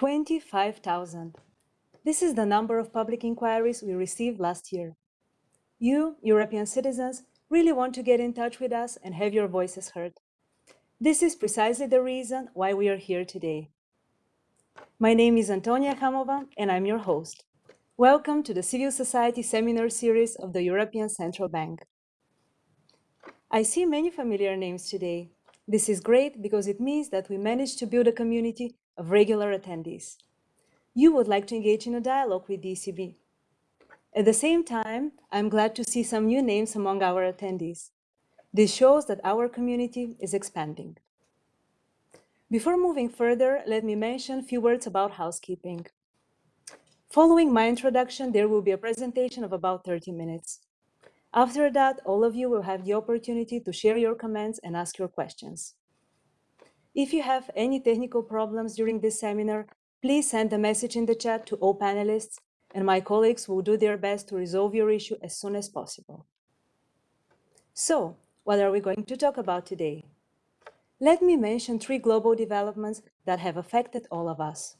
25,000. This is the number of public inquiries we received last year. You, European citizens, really want to get in touch with us and have your voices heard. This is precisely the reason why we are here today. My name is Antonia Hamova, and I'm your host. Welcome to the Civil Society Seminar Series of the European Central Bank. I see many familiar names today. This is great because it means that we managed to build a community of regular attendees. You would like to engage in a dialogue with the ECB. At the same time, I'm glad to see some new names among our attendees. This shows that our community is expanding. Before moving further, let me mention a few words about housekeeping. Following my introduction, there will be a presentation of about 30 minutes. After that, all of you will have the opportunity to share your comments and ask your questions. If you have any technical problems during this seminar, please send a message in the chat to all panelists, and my colleagues will do their best to resolve your issue as soon as possible. So, what are we going to talk about today? Let me mention three global developments that have affected all of us.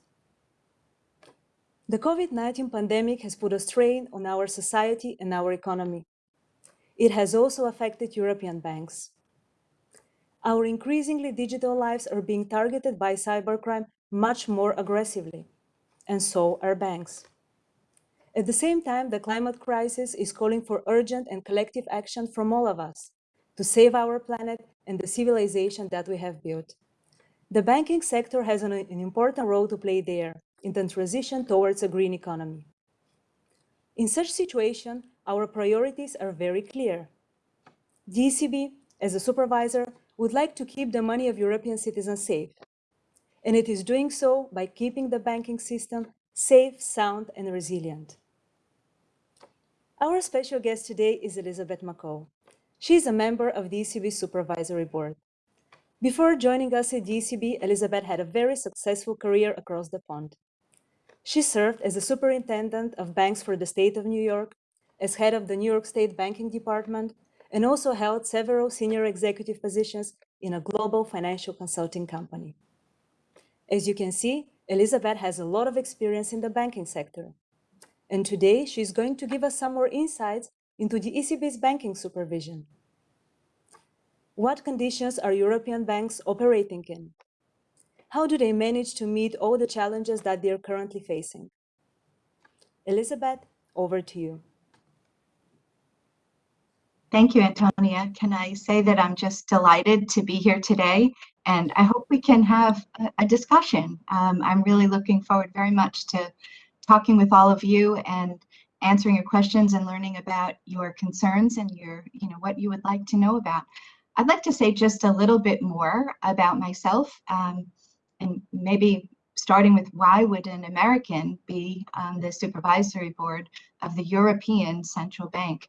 The COVID-19 pandemic has put a strain on our society and our economy. It has also affected European banks. Our increasingly digital lives are being targeted by cybercrime much more aggressively, and so are banks. At the same time, the climate crisis is calling for urgent and collective action from all of us to save our planet and the civilization that we have built. The banking sector has an, an important role to play there in the transition towards a green economy. In such a situation, our priorities are very clear. ECB, as a supervisor, would like to keep the money of European citizens safe. And it is doing so by keeping the banking system safe, sound, and resilient. Our special guest today is Elizabeth McCaul. She is a member of the ECB Supervisory Board. Before joining us at the ECB, Elizabeth had a very successful career across the pond. She served as a superintendent of banks for the state of New York, as head of the New York State Banking Department, and also held several senior executive positions in a global financial consulting company. As you can see, Elizabeth has a lot of experience in the banking sector. And today, she's going to give us some more insights into the ECB's banking supervision. What conditions are European banks operating in? How do they manage to meet all the challenges that they're currently facing? Elizabeth, over to you. Thank you, Antonia. Can I say that I'm just delighted to be here today and I hope we can have a, discussion. Um, I'm really looking forward very much to talking with all of you and answering your questions and learning about your concerns and your, you know, what you would like to know about. I'd like to say just a little bit more about myself um, and maybe starting with why would an American be on the supervisory board of the European Central Bank?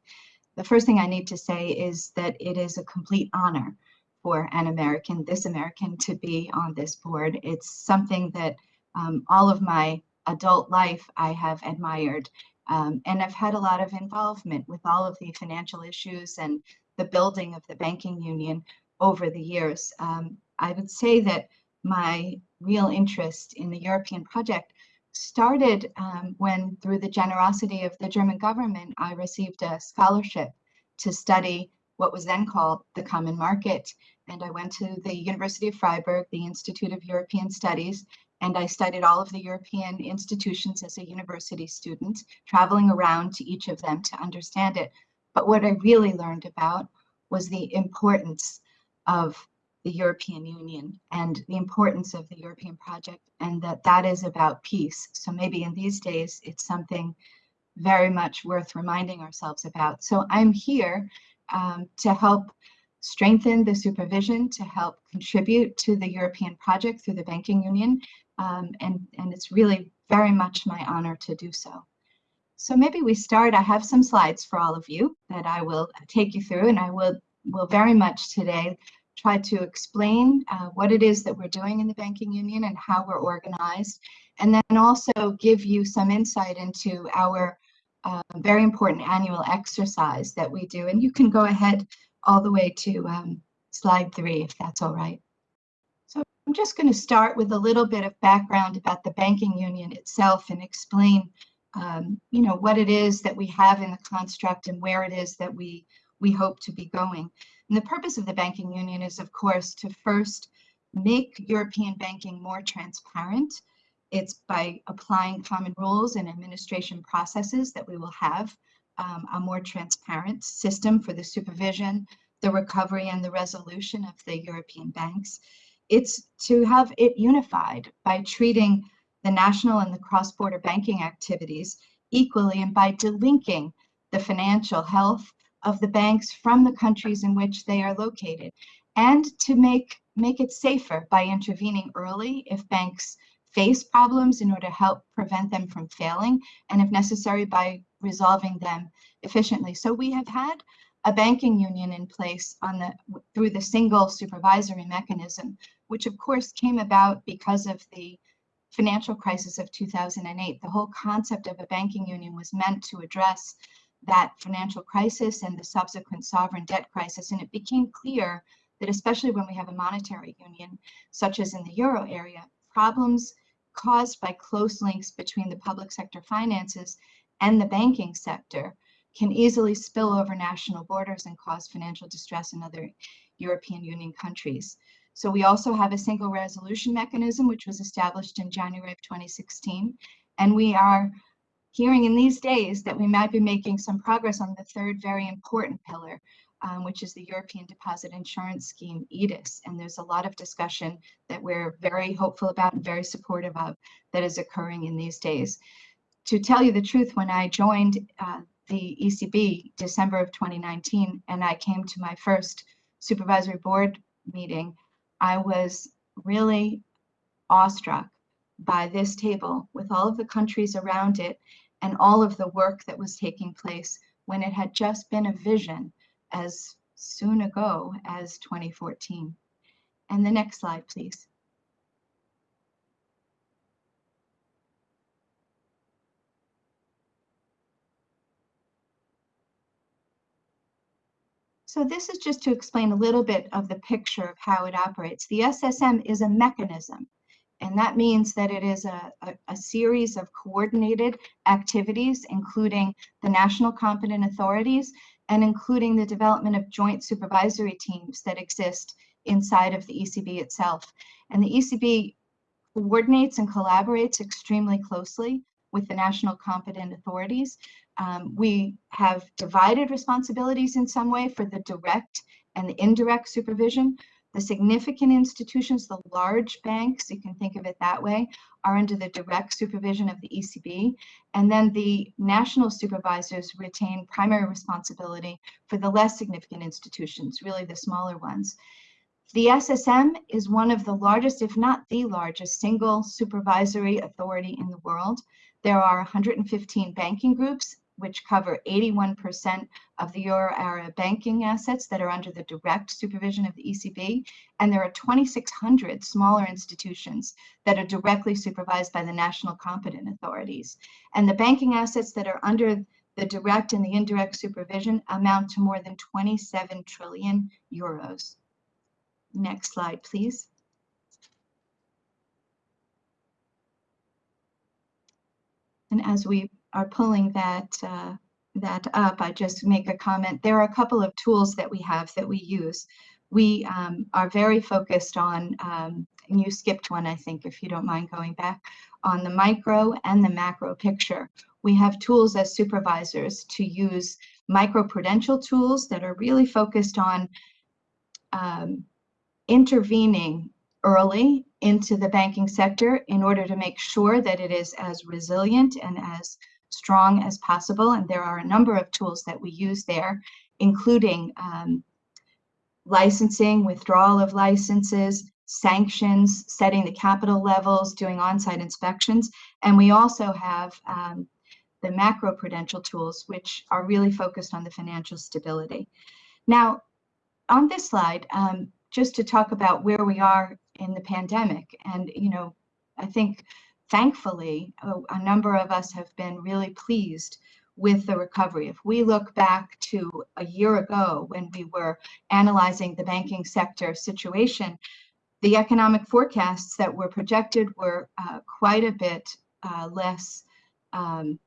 The first thing I need to say is that it is a complete honor for an American, this American, to be on this board. It's something that um, all of my adult life I have admired. Um, and I've had a lot of involvement with all of the financial issues and the building of the banking union over the years. Um, I would say that my real interest in the European project started um, when, through the generosity of the German government, I received a scholarship to study what was then called the Common Market. And I went to the University of Freiburg, the Institute of European Studies, and I studied all of the European institutions as a university student, traveling around to each of them to understand it. But what I really learned about was the importance of the European Union and the importance of the European project and that that is about peace. So maybe in these days, it's something very much worth reminding ourselves about. So I'm here um, to help strengthen the supervision, to help contribute to the European project through the banking union. Um, and, and it's really very much my honor to do so. So maybe we start, I have some slides for all of you that I will take you through and I will, will very much today try to explain uh, what it is that we're doing in the banking union and how we're organized, and then also give you some insight into our uh, very important annual exercise that we do. And you can go ahead all the way to um, slide three, if that's all right. So I'm just going to start with a little bit of background about the banking union itself and explain, um, you know, what it is that we have in the construct and where it is that we we hope to be going. And the purpose of the banking union is, of course, to first make European banking more transparent. It's by applying common rules and administration processes that we will have um, a more transparent system for the supervision, the recovery, and the resolution of the European banks. It's to have it unified by treating the national and the cross-border banking activities equally and by delinking the financial health of the banks from the countries in which they are located and to make make it safer by intervening early if banks face problems in order to help prevent them from failing and if necessary by resolving them efficiently. So we have had a banking union in place on the through the single supervisory mechanism, which of course came about because of the financial crisis of 2008. The whole concept of a banking union was meant to address that financial crisis and the subsequent sovereign debt crisis. And it became clear that especially when we have a monetary union, such as in the euro area, problems caused by close links between the public sector finances and the banking sector can easily spill over national borders and cause financial distress in other European Union countries. So we also have a single resolution mechanism, which was established in January of 2016. And we are hearing in these days that we might be making some progress on the third very important pillar, um, which is the European Deposit Insurance Scheme, EDIS. And there's a lot of discussion that we're very hopeful about and very supportive of that is occurring in these days. To tell you the truth, when I joined uh, the ECB December of 2019 and I came to my first supervisory board meeting, I was really awestruck by this table with all of the countries around it and all of the work that was taking place when it had just been a vision as soon ago as 2014. And the next slide, please. So this is just to explain a little bit of the picture of how it operates. The SSM is a mechanism and that means that it is a, a, a, series of coordinated activities, including the national competent authorities and including the development of joint supervisory teams that exist inside of the ECB itself. And the ECB coordinates and collaborates extremely closely with the national competent authorities. Um, we have divided responsibilities in some way for the direct and the indirect supervision, the significant institutions, the large banks, you can think of it that way, are under the direct supervision of the ECB. And then the national supervisors retain primary responsibility for the less significant institutions, really the smaller ones. The SSM is one of the largest, if not the largest, single supervisory authority in the world. There are 115 banking groups which cover 81% of the euro area banking assets that are under the direct supervision of the ECB. And there are 2,600 smaller institutions that are directly supervised by the national competent authorities. And the banking assets that are under the direct and the indirect supervision amount to more than 27 trillion euros. Next slide, please. And as we are pulling that uh, that up, I just make a comment. There are a couple of tools that we have that we use. We um, are very focused on, um, and you skipped one, I think, if you don't mind going back, on the micro and the macro picture. We have tools as supervisors to use micro-prudential tools that are really focused on um, intervening early into the banking sector in order to make sure that it is as resilient and as strong as possible. And there are a number of tools that we use there, including um, licensing, withdrawal of licenses, sanctions, setting the capital levels, doing on-site inspections. And we also have um, the macro-prudential tools, which are really focused on the financial stability. Now, on this slide, um, just to talk about where we are in the pandemic, and you know, I think thankfully, a, a number of us have been really pleased with the recovery. If we look back to a year ago when we were analyzing the banking sector situation, the economic forecasts that were projected were uh, quite a bit uh, less um,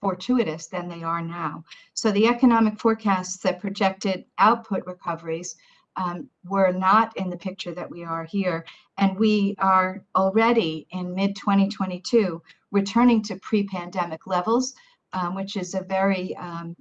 fortuitous than they are now. So the economic forecasts that projected output recoveries um, were not in the picture that we are here. And we are already in mid 2022 returning to pre-pandemic levels, um, which is a very um,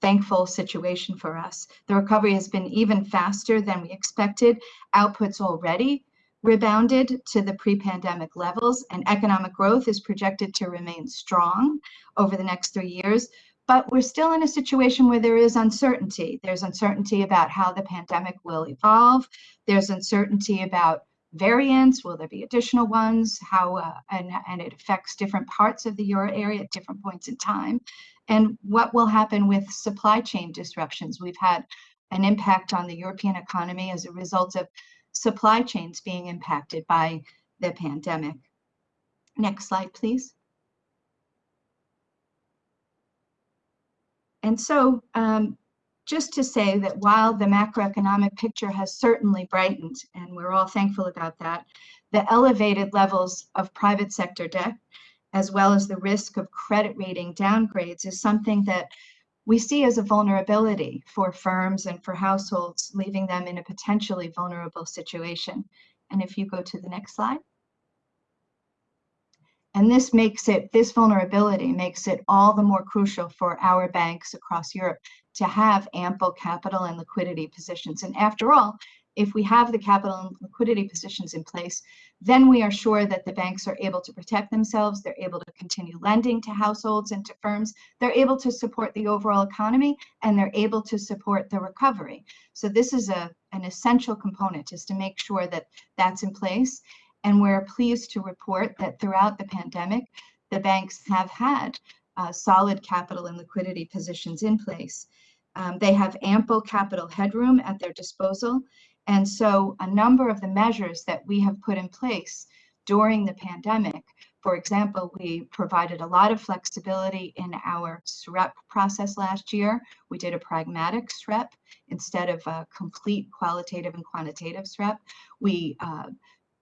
thankful situation for us. The recovery has been even faster than we expected. Outputs already rebounded to the pre-pandemic levels and economic growth is projected to remain strong over the next three years. But we're still in a situation where there is uncertainty. There's uncertainty about how the pandemic will evolve. There's uncertainty about variants. Will there be additional ones? How uh, and, and it affects different parts of the euro area at different points in time. And what will happen with supply chain disruptions? We've had an impact on the European economy as a result of supply chains being impacted by the pandemic. Next slide, please. And so um, just to say that while the macroeconomic picture has certainly brightened, and we're all thankful about that, the elevated levels of private sector debt, as well as the risk of credit rating downgrades, is something that we see as a vulnerability for firms and for households, leaving them in a potentially vulnerable situation. And if you go to the next slide. And this makes it, this vulnerability makes it all the more crucial for our banks across Europe to have ample capital and liquidity positions. And after all, if we have the capital and liquidity positions in place, then we are sure that the banks are able to protect themselves, they're able to continue lending to households and to firms, they're able to support the overall economy, and they're able to support the recovery. So this is a, an essential component, is to make sure that that's in place. And we're pleased to report that throughout the pandemic, the banks have had uh, solid capital and liquidity positions in place. Um, they have ample capital headroom at their disposal. And so a number of the measures that we have put in place during the pandemic, for example, we provided a lot of flexibility in our SREP process last year. We did a pragmatic SREP instead of a complete qualitative and quantitative SREP. We uh,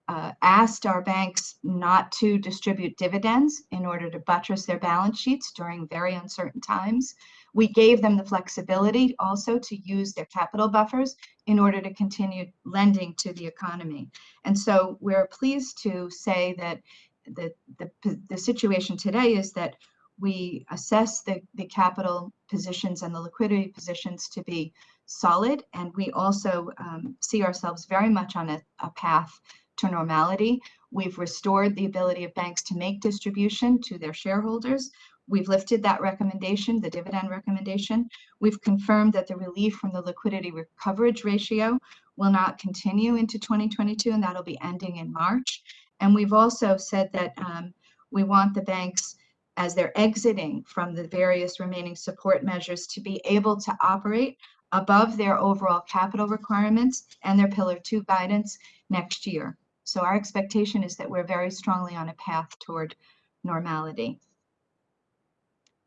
uh, asked our banks not to distribute dividends in order to buttress their balance sheets during very uncertain times. We gave them the flexibility also to use their capital buffers in order to continue lending to the economy. And so we're pleased to say that the, the, the situation today is that we assess the, the capital positions and the liquidity positions to be solid. And we also um, see ourselves very much on a, a path to normality. We've restored the ability of banks to make distribution to their shareholders. We've lifted that recommendation, the dividend recommendation. We've confirmed that the relief from the liquidity coverage ratio will not continue into 2022, and that'll be ending in March. And we've also said that um, we want the banks, as they're exiting from the various remaining support measures, to be able to operate above their overall capital requirements and their Pillar 2 guidance next year. So our expectation is that we're very strongly on a path toward normality.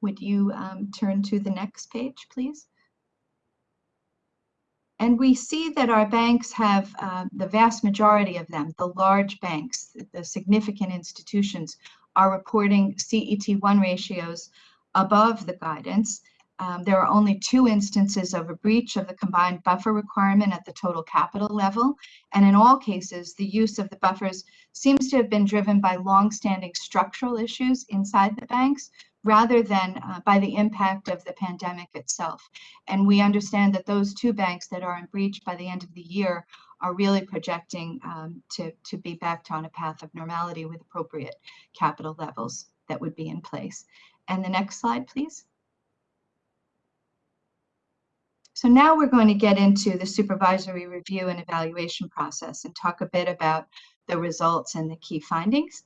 Would you um, turn to the next page, please? And we see that our banks have, uh, the vast majority of them, the large banks, the significant institutions, are reporting CET1 ratios above the guidance um, there are only two instances of a breach of the combined buffer requirement at the total capital level. And in all cases, the use of the buffers seems to have been driven by longstanding structural issues inside the banks rather than uh, by the impact of the pandemic itself. And we understand that those two banks that are in breach by the end of the year are really projecting um, to, to be back on a path of normality with appropriate capital levels that would be in place. And the next slide, please. So now we're going to get into the supervisory review and evaluation process and talk a bit about the results and the key findings.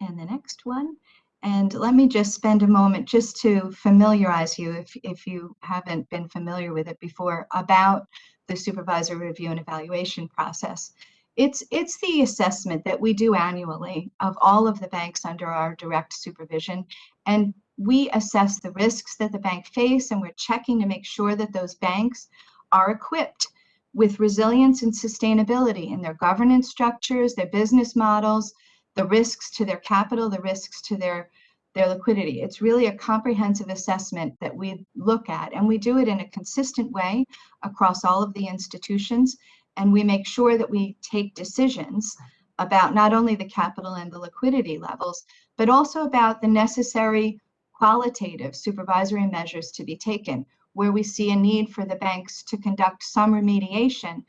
And the next one. And let me just spend a moment just to familiarize you, if, if you haven't been familiar with it before, about the supervisory review and evaluation process. It's, it's the assessment that we do annually of all of the banks under our direct supervision. And we assess the risks that the bank face and we're checking to make sure that those banks are equipped with resilience and sustainability in their governance structures, their business models, the risks to their capital, the risks to their, their liquidity. It's really a comprehensive assessment that we look at, and we do it in a consistent way across all of the institutions, and we make sure that we take decisions about not only the capital and the liquidity levels, but also about the necessary qualitative supervisory measures to be taken where we see a need for the banks to conduct some remediation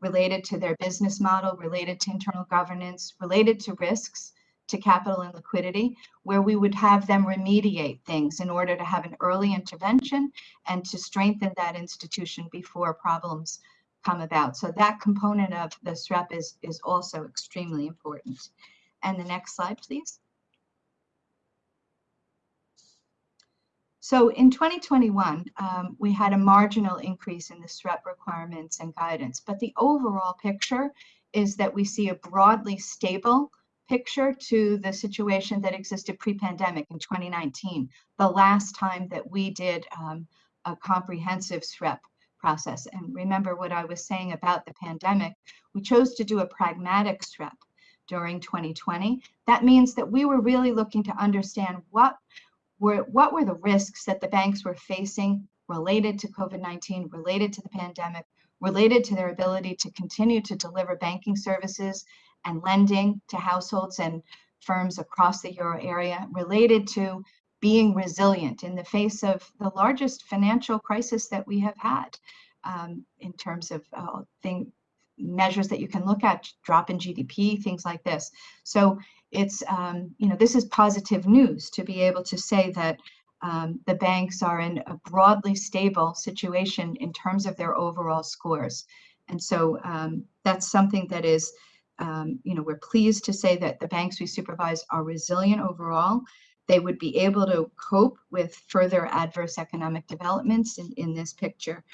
related to their business model, related to internal governance, related to risks to capital and liquidity, where we would have them remediate things in order to have an early intervention and to strengthen that institution before problems come about. So that component of the SREP is, is also extremely important. And the next slide, please. So in 2021, um, we had a marginal increase in the SREP requirements and guidance, but the overall picture is that we see a broadly stable picture to the situation that existed pre-pandemic in 2019, the last time that we did um, a comprehensive SREP process. And remember what I was saying about the pandemic, we chose to do a pragmatic SREP during 2020. That means that we were really looking to understand what were what were the risks that the banks were facing related to COVID-19, related to the pandemic, related to their ability to continue to deliver banking services and lending to households and firms across the euro area, related to being resilient in the face of the largest financial crisis that we have had um, in terms of uh, thing, measures that you can look at, drop in GDP, things like this. So it's, um, you know, this is positive news to be able to say that um, the banks are in a broadly stable situation in terms of their overall scores. And so um, that's something that is, um, you know, we're pleased to say that the banks we supervise are resilient overall. They would be able to cope with further adverse economic developments in, in this picture.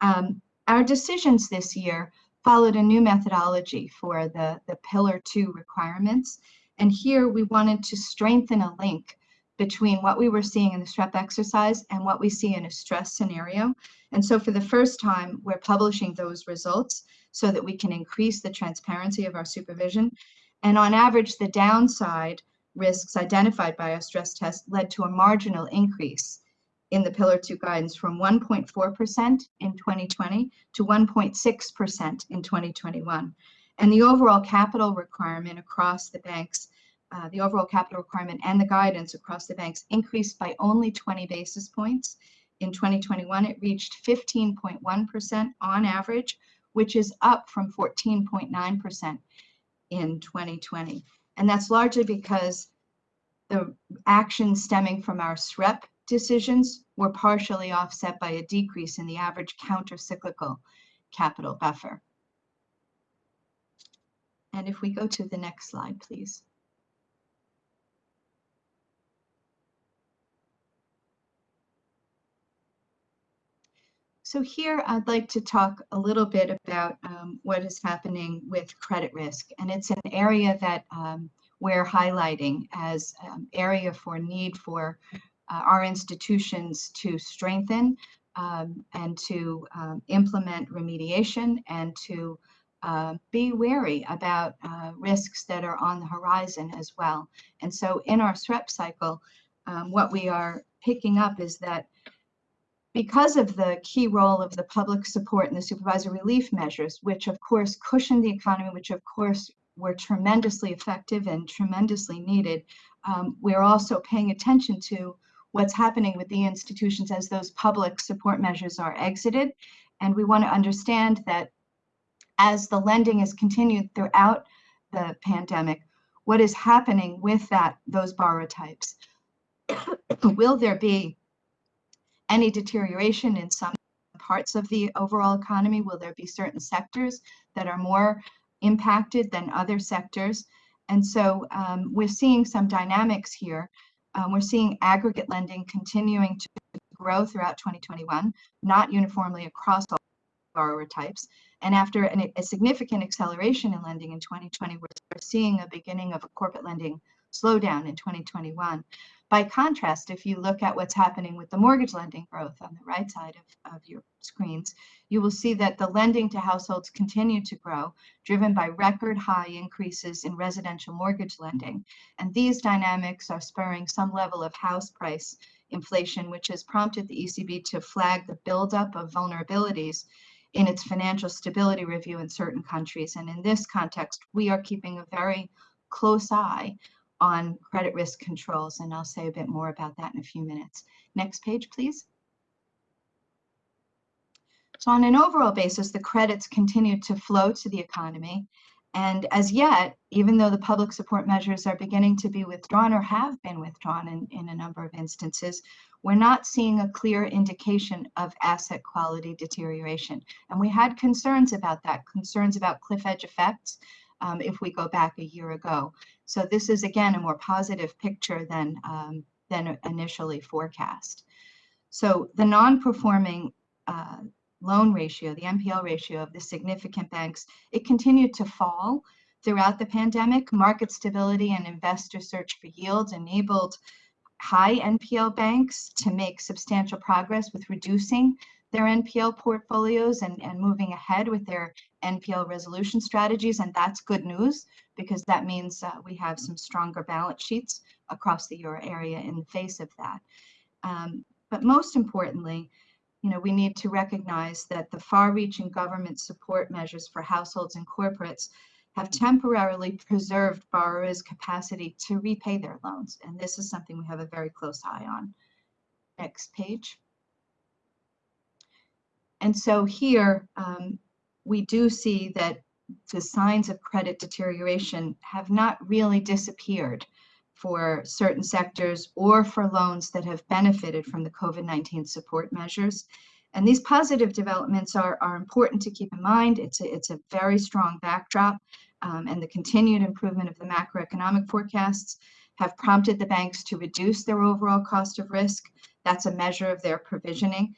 Um, our decisions this year followed a new methodology for the, the Pillar 2 requirements. And here we wanted to strengthen a link between what we were seeing in the SREP exercise and what we see in a stress scenario. And so for the first time, we're publishing those results so that we can increase the transparency of our supervision. And on average, the downside risks identified by our stress test led to a marginal increase in the Pillar 2 guidance from 1.4% in 2020 to 1.6% in 2021. And the overall capital requirement across the banks, uh, the overall capital requirement and the guidance across the banks increased by only 20 basis points. In 2021, it reached 15.1% on average, which is up from 14.9% in 2020. And that's largely because the actions stemming from our SREP decisions were partially offset by a decrease in the average counter-cyclical capital buffer. And if we go to the next slide, please. So here I'd like to talk a little bit about um, what is happening with credit risk. And it's an area that um, we're highlighting as um, area for need for uh, our institutions to strengthen um, and to um, implement remediation and to uh, be wary about uh, risks that are on the horizon as well. And so in our SREP cycle, what we are picking up is that because of the key role of the public support and the supervisory relief measures, which of course cushioned the economy, which of course were tremendously effective and tremendously needed, um, we're also paying attention to what's happening with the institutions as those public support measures are exited. And we want to understand that as the lending is continued throughout the pandemic, what is happening with that those borrower types? Will there be any deterioration in some parts of the overall economy? Will there be certain sectors that are more impacted than other sectors? And so um, we're seeing some dynamics here um, we're seeing aggregate lending continuing to grow throughout 2021, not uniformly across all borrower types. And after an, a significant acceleration in lending in 2020, we're seeing a beginning of a corporate lending slowdown in 2021. By contrast, if you look at what's happening with the mortgage lending growth on the right side of, of your screens, you will see that the lending to households continue to grow, driven by record high increases in residential mortgage lending. And these dynamics are spurring some level of house price inflation, which has prompted the ECB to flag the buildup of vulnerabilities in its financial stability review in certain countries. And in this context, we are keeping a very close eye on credit risk controls, and I'll say a bit more about that in a few minutes. Next page, please. So on an overall basis, the credits continue to flow to the economy. And as yet, even though the public support measures are beginning to be withdrawn or have been withdrawn in, in a number of instances, we're not seeing a clear indication of asset quality deterioration. And we had concerns about that, concerns about cliff edge effects um, if we go back a year ago. So this is again a more positive picture than, um, than initially forecast. So the non-performing uh, loan ratio, the NPL ratio of the significant banks, it continued to fall throughout the pandemic. Market stability and investor search for yields enabled high NPL banks to make substantial progress with reducing their NPL portfolios and, and moving ahead with their NPL resolution strategies. And that's good news because that means uh, we have some stronger balance sheets across the euro area in the face of that. Um, but most importantly, you know, we need to recognize that the far-reaching government support measures for households and corporates have temporarily preserved borrowers' capacity to repay their loans. And this is something we have a very close eye on. Next page. And so here um, we do see that the signs of credit deterioration have not really disappeared for certain sectors or for loans that have benefited from the COVID-19 support measures. And these positive developments are, are important to keep in mind. It's a, it's a very strong backdrop um, and the continued improvement of the macroeconomic forecasts have prompted the banks to reduce their overall cost of risk. That's a measure of their provisioning.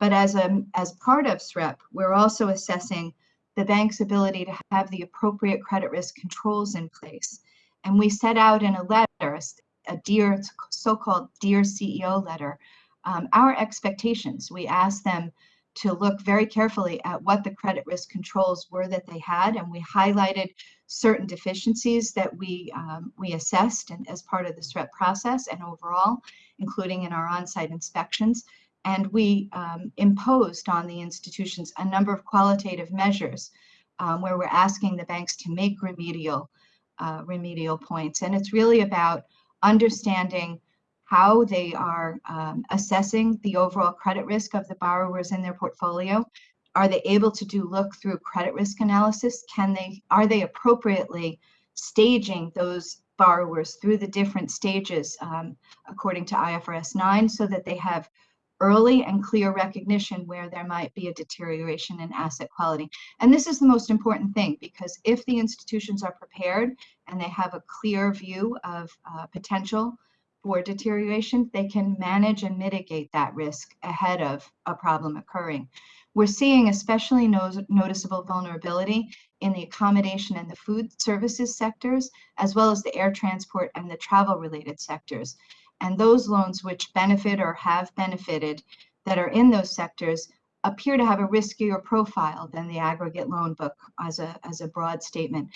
But as, a, as part of SREP, we're also assessing the bank's ability to have the appropriate credit risk controls in place. And we set out in a letter, a dear, so-called Dear CEO letter, um, our expectations. We asked them to look very carefully at what the credit risk controls were that they had, and we highlighted certain deficiencies that we um, we assessed and as part of the SREP process and overall, including in our on-site inspections. And we um, imposed on the institutions a number of qualitative measures um, where we're asking the banks to make remedial uh, remedial points. And it's really about understanding how they are um, assessing the overall credit risk of the borrowers in their portfolio. Are they able to do look through credit risk analysis? Can they, are they appropriately staging those borrowers through the different stages um, according to IFRS 9 so that they have early and clear recognition where there might be a deterioration in asset quality. And this is the most important thing because if the institutions are prepared and they have a clear view of uh, potential for deterioration, they can manage and mitigate that risk ahead of a problem occurring. We're seeing especially no noticeable vulnerability in the accommodation and the food services sectors, as well as the air transport and the travel related sectors. And those loans which benefit or have benefited that are in those sectors appear to have a riskier profile than the aggregate loan book as a, as a broad statement.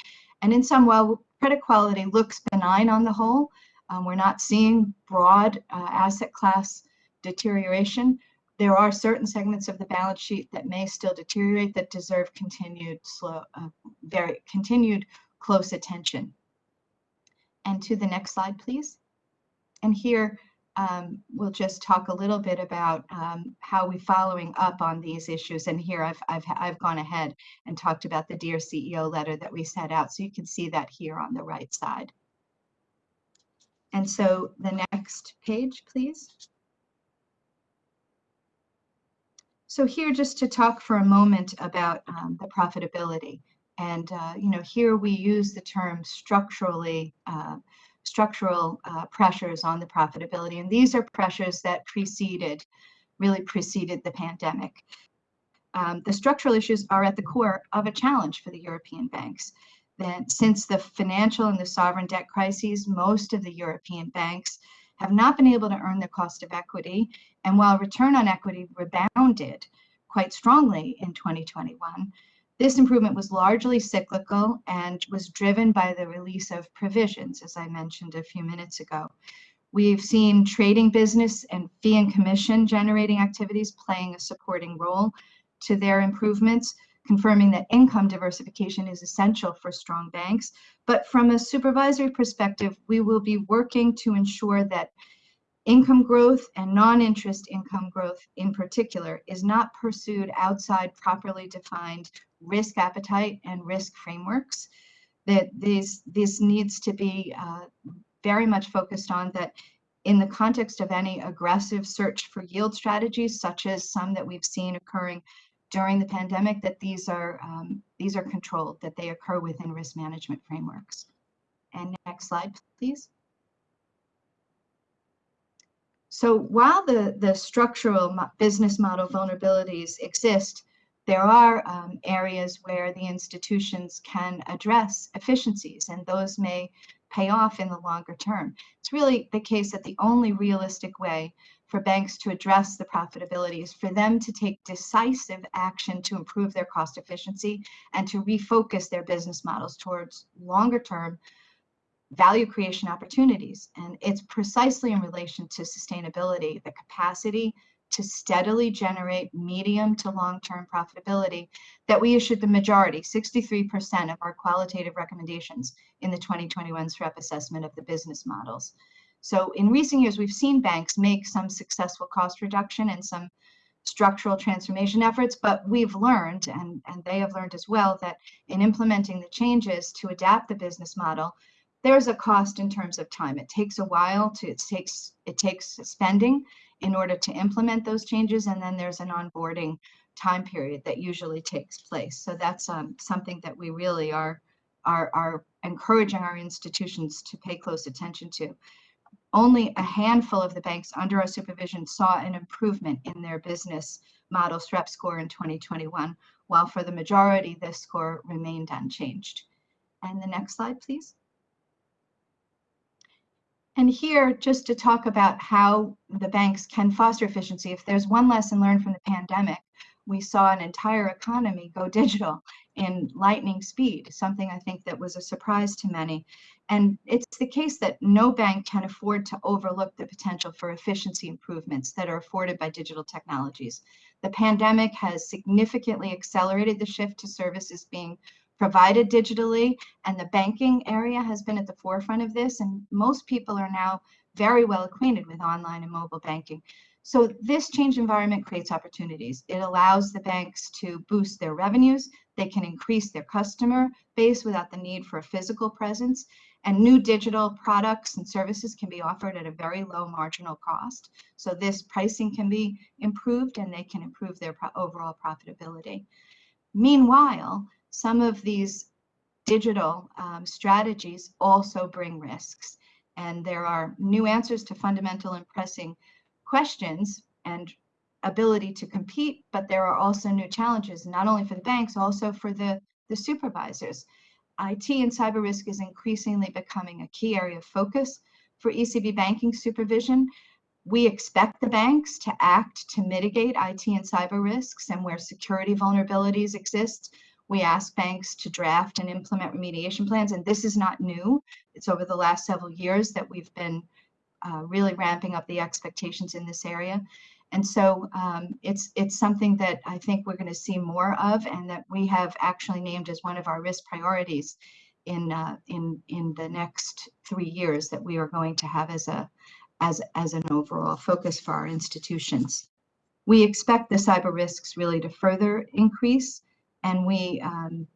And in some, while credit quality looks benign on the whole, um, we're not seeing broad uh, asset class deterioration. There are certain segments of the balance sheet that may still deteriorate that deserve continued slow, uh, very continued close attention. And to the next slide, please. And here um, we'll just talk a little bit about um, how we're following up on these issues. And here I've, I've, I've gone ahead and talked about the Dear CEO letter that we set out. So you can see that here on the right side. And so the next page, please. So here, just to talk for a moment about um, the profitability. And, uh, you know, here we use the term structurally, uh, structural uh, pressures on the profitability. And these are pressures that preceded, really preceded the pandemic. Um, the structural issues are at the core of a challenge for the European banks that since the financial and the sovereign debt crises, most of the European banks have not been able to earn their cost of equity. And while return on equity rebounded quite strongly in 2021, this improvement was largely cyclical and was driven by the release of provisions, as I mentioned a few minutes ago. We've seen trading business and fee and commission generating activities playing a supporting role to their improvements, confirming that income diversification is essential for strong banks. But from a supervisory perspective, we will be working to ensure that income growth and non-interest income growth in particular is not pursued outside properly defined risk appetite and risk frameworks. That this this needs to be uh, very much focused on that in the context of any aggressive search for yield strategies such as some that we've seen occurring during the pandemic that these are um, these are controlled that they occur within risk management frameworks. And next slide please so while the, the structural business model vulnerabilities exist, there are um, areas where the institutions can address efficiencies and those may pay off in the longer term. It's really the case that the only realistic way for banks to address the profitability is for them to take decisive action to improve their cost efficiency and to refocus their business models towards longer term value creation opportunities. And it's precisely in relation to sustainability, the capacity to steadily generate medium to long-term profitability that we issued the majority, 63% of our qualitative recommendations in the 2021 SREP assessment of the business models. So in recent years, we've seen banks make some successful cost reduction and some structural transformation efforts, but we've learned, and, and they have learned as well, that in implementing the changes to adapt the business model, there's a cost in terms of time. It takes a while to, it takes, it takes spending in order to implement those changes. And then there's an onboarding time period that usually takes place. So that's um, something that we really are, are, are encouraging our institutions to pay close attention to. Only a handful of the banks under our supervision saw an improvement in their business model SREP score in 2021, while for the majority, this score remained unchanged. And the next slide, please. And here, just to talk about how the banks can foster efficiency, if there's one lesson learned from the pandemic, we saw an entire economy go digital in lightning speed, something I think that was a surprise to many. And it's the case that no bank can afford to overlook the potential for efficiency improvements that are afforded by digital technologies. The pandemic has significantly accelerated the shift to services being provided digitally and the banking area has been at the forefront of this and most people are now very well acquainted with online and mobile banking. So this change environment creates opportunities. It allows the banks to boost their revenues. They can increase their customer base without the need for a physical presence. And new digital products and services can be offered at a very low marginal cost. So this pricing can be improved and they can improve their overall profitability. Meanwhile, some of these digital um, strategies also bring risks. And there are new answers to fundamental and pressing questions and ability to compete, but there are also new challenges, not only for the banks, also for the, the supervisors. IT and cyber risk is increasingly becoming a key area of focus for ECB banking supervision. We expect the banks to act to mitigate IT and cyber risks and where security vulnerabilities exist, we ask banks to draft and implement remediation plans, and this is not new. It's over the last several years that we've been uh, really ramping up the expectations in this area. And so um, it's it's something that I think we're going to see more of, and that we have actually named as one of our risk priorities in uh, in in the next three years that we are going to have as a as as an overall focus for our institutions. We expect the cyber risks really to further increase and we, um,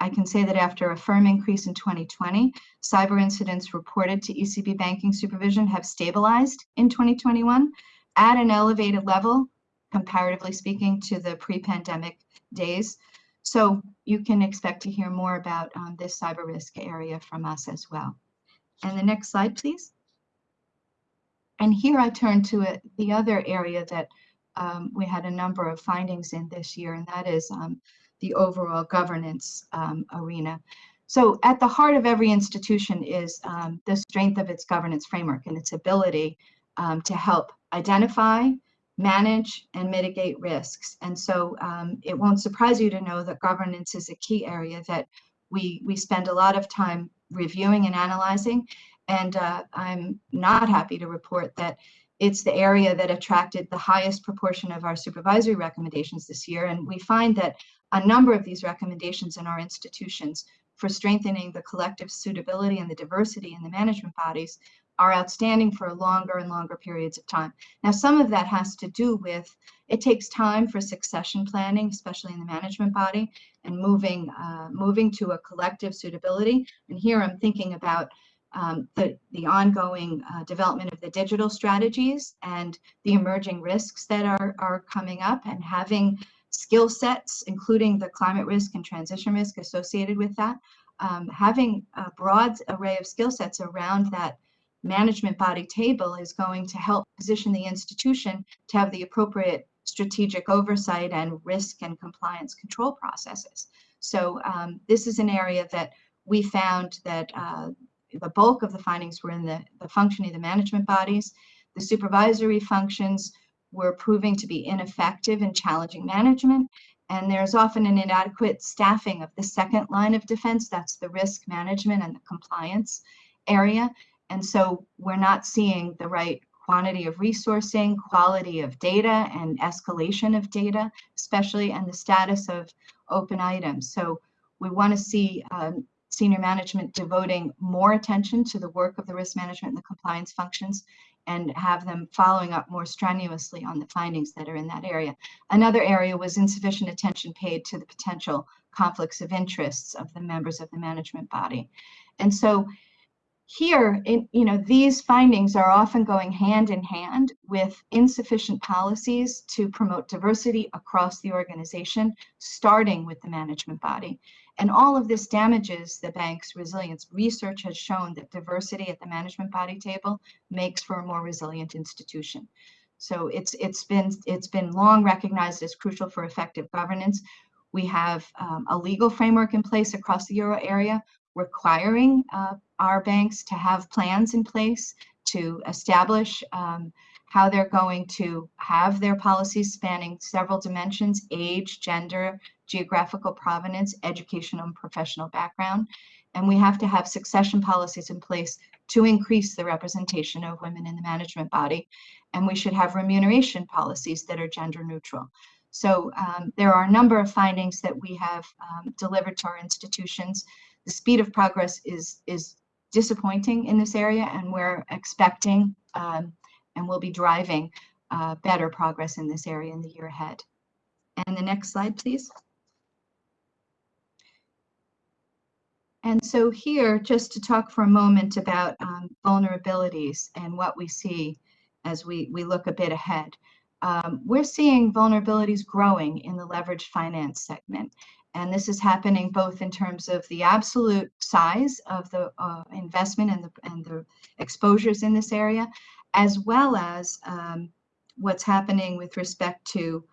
I can say that after a firm increase in 2020, cyber incidents reported to ECB banking supervision have stabilized in 2021 at an elevated level, comparatively speaking, to the pre-pandemic days. So you can expect to hear more about um, this cyber risk area from us as well. And the next slide, please. And here I turn to it, the other area that um, we had a number of findings in this year, and that is um, the overall governance um, arena. So at the heart of every institution is um, the strength of its governance framework and its ability um, to help identify, manage, and mitigate risks. And so um, it won't surprise you to know that governance is a key area that we, we spend a lot of time reviewing and analyzing. And uh, I'm not happy to report that it's the area that attracted the highest proportion of our supervisory recommendations this year. And we find that a number of these recommendations in our institutions for strengthening the collective suitability and the diversity in the management bodies are outstanding for longer and longer periods of time. Now, some of that has to do with it takes time for succession planning, especially in the management body, and moving uh, moving to a collective suitability. And here I'm thinking about um, the, the ongoing uh, development of the digital strategies and the emerging risks that are, are coming up and having skill sets, including the climate risk and transition risk associated with that, um, having a broad array of skill sets around that management body table is going to help position the institution to have the appropriate strategic oversight and risk and compliance control processes. So um, this is an area that we found that uh, the bulk of the findings were in the, the functioning of the management bodies. The supervisory functions were proving to be ineffective in challenging management. And there's often an inadequate staffing of the second line of defense. That's the risk management and the compliance area. And so we're not seeing the right quantity of resourcing, quality of data, and escalation of data, especially, and the status of open items. So we want to see um, senior management devoting more attention to the work of the risk management and the compliance functions and have them following up more strenuously on the findings that are in that area. Another area was insufficient attention paid to the potential conflicts of interests of the members of the management body. And so here, in, you know, these findings are often going hand in hand with insufficient policies to promote diversity across the organization, starting with the management body. And all of this damages the bank's resilience. Research has shown that diversity at the management body table makes for a more resilient institution. So it's it's been it's been long recognized as crucial for effective governance. We have um, a legal framework in place across the euro area requiring uh, our banks to have plans in place to establish um, how they're going to have their policies spanning several dimensions, age, gender, geographical provenance, educational and professional background. And we have to have succession policies in place to increase the representation of women in the management body. And we should have remuneration policies that are gender neutral. So um, there are a number of findings that we have um, delivered to our institutions. The speed of progress is, is disappointing in this area, and we're expecting um, and we'll be driving uh, better progress in this area in the year ahead. And the next slide, please. And so here, just to talk for a moment about um, vulnerabilities and what we see as we, we look a bit ahead. Um, we're seeing vulnerabilities growing in the leveraged finance segment. And this is happening both in terms of the absolute size of the uh, investment and the, and the exposures in this area, as well as um, what's happening with respect to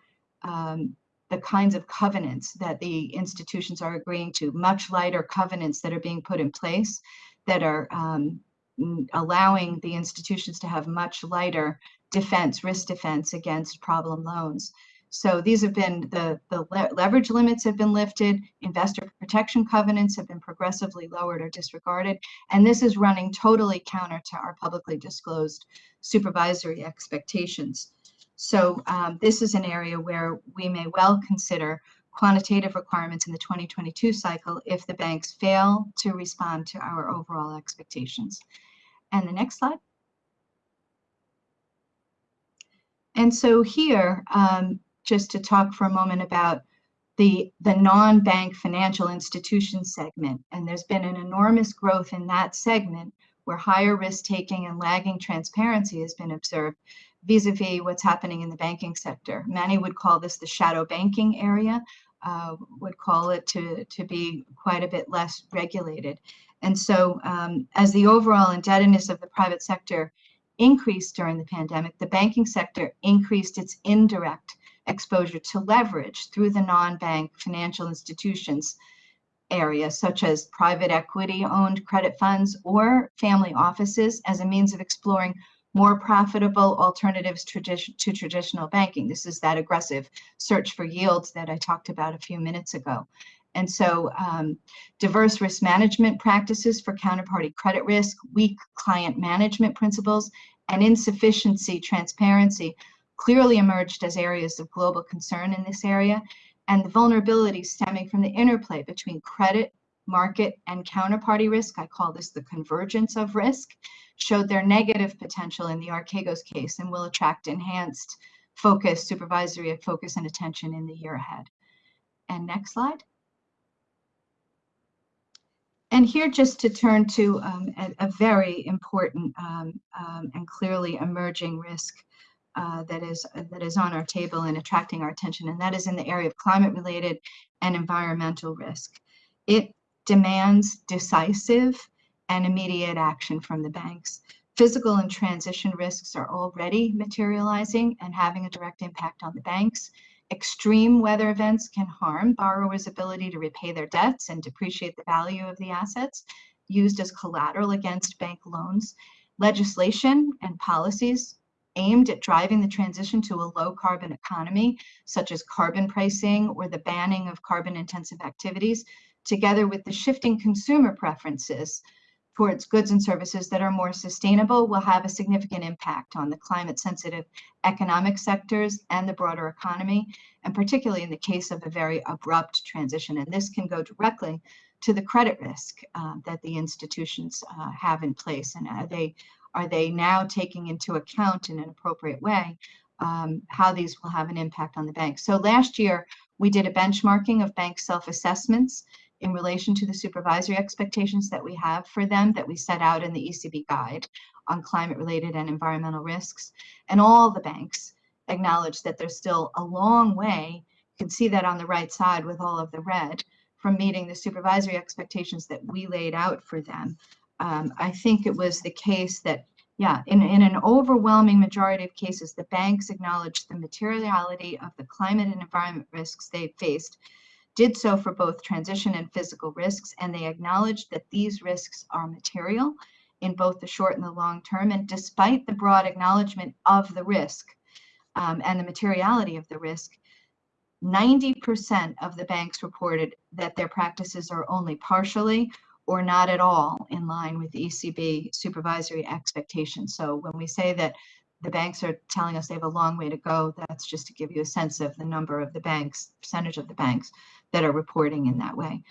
um, the kinds of covenants that the institutions are agreeing to, much lighter covenants that are being put in place that are um, allowing the institutions to have much lighter defense, risk defense against problem loans. So these have been the, the le leverage limits have been lifted, investor protection covenants have been progressively lowered or disregarded, and this is running totally counter to our publicly disclosed supervisory expectations. So um, this is an area where we may well consider quantitative requirements in the 2022 cycle if the banks fail to respond to our overall expectations. And the next slide. And so here, um, just to talk for a moment about the, the non-bank financial institution segment. And there's been an enormous growth in that segment where higher risk taking and lagging transparency has been observed vis-a-vis what's happening in the banking sector. Many would call this the shadow banking area, uh, would call it to, to be quite a bit less regulated. And so um, as the overall indebtedness of the private sector increased during the pandemic, the banking sector increased its indirect exposure to leverage through the non-bank financial institutions area, such as private equity owned credit funds or family offices as a means of exploring more profitable alternatives tradi- to traditional banking. This is that aggressive search for yields that I talked about a few minutes ago. And so um, diverse risk management practices for counterparty credit risk, weak client management principles, and insufficiency transparency clearly emerged as areas of global concern in this area. And the vulnerabilities stemming from the interplay between credit, market, and counterparty risk, I call this the convergence of risk, showed their negative potential in the Archegos case and will attract enhanced focus, supervisory focus and attention in the year ahead. And next slide. And here just to turn to um, a, a, very important um, um, and clearly emerging risk uh, that is that is on our table and attracting our attention, and that is in the area of climate-related and environmental risk. It demands decisive and immediate action from the banks. Physical and transition risks are already materializing and having a direct impact on the banks. Extreme weather events can harm borrowers' ability to repay their debts and depreciate the value of the assets used as collateral against bank loans. Legislation and policies aimed at driving the transition to a low carbon economy, such as carbon pricing or the banning of carbon intensive activities, together with the shifting consumer preferences towards goods and services that are more sustainable will have a significant impact on the climate sensitive economic sectors and the broader economy, and particularly in the case of a very abrupt transition. And this can go directly to the credit risk uh, that the institutions uh, have in place. And are they, are they now taking into account in an appropriate way um, how these will have an impact on the banks? So last year, we did a benchmarking of bank self-assessments in relation to the supervisory expectations that we have for them that we set out in the ECB guide on climate related and environmental risks. And all the banks acknowledge that there's still a long way. You can see that on the right side with all of the red from meeting the supervisory expectations that we laid out for them. Um, I think it was the case that, yeah, in, in an overwhelming majority of cases, the banks acknowledged the materiality of the climate and environment risks they faced did so for both transition and physical risks, and they acknowledged that these risks are material in both the short and the long term. And despite the broad acknowledgement of the risk um, and the materiality of the risk, 90% of the banks reported that their practices are only partially or not at all in line with ECB supervisory expectations. So when we say that the banks are telling us they have a long way to go. That's just to give you a sense of the number of the banks, percentage of the banks that are reporting in that way.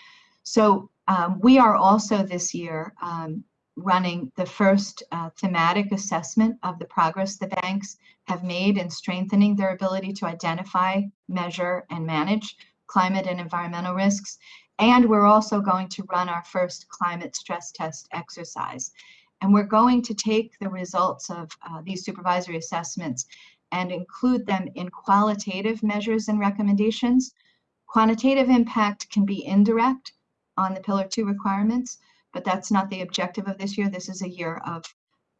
So um, we are also this year um, running the first uh, thematic assessment of the progress the banks have made in strengthening their ability to identify, measure, and manage climate and environmental risks. And we're also going to run our first climate stress test exercise. And we're going to take the results of uh, these supervisory assessments and include them in qualitative measures and recommendations. Quantitative impact can be indirect on the Pillar 2 requirements, but that's not the objective of this year. This is a year of,